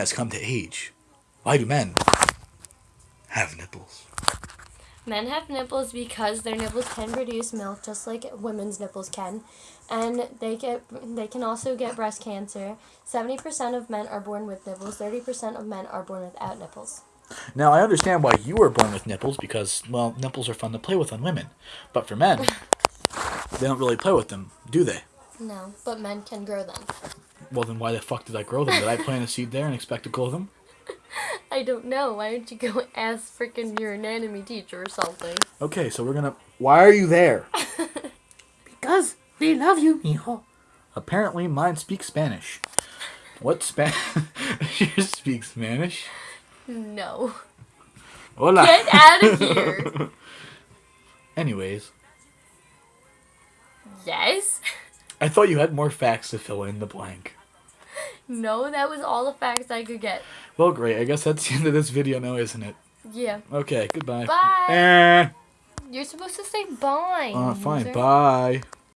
has come to age. Why do men have nipples? Men have nipples because their nipples can produce milk just like women's nipples can. And they get they can also get breast cancer. 70% of men are born with nipples, 30% of men are born without nipples. Now, I understand why you were born with nipples because, well, nipples are fun to play with on women. But for men, they don't really play with them, do they? No, but men can grow them. Well, then why the fuck did I grow them? Did I plant a seed there and expect to grow them? I don't know. Why don't you go ask freaking your anatomy teacher or something? Okay, so we're gonna. Why are you there? Because we love you, mijo. Apparently, mine speaks Spanish. What Spanish? you speak Spanish? No. Hola. Get out of here. Anyways, yes? I thought you had more facts to fill in the blank. No, that was all the facts I could get. Well, great. I guess that's the end of this video now, isn't it? Yeah. Okay, goodbye. Bye. Eh. You're supposed to say bye. Uh, fine, loser. bye.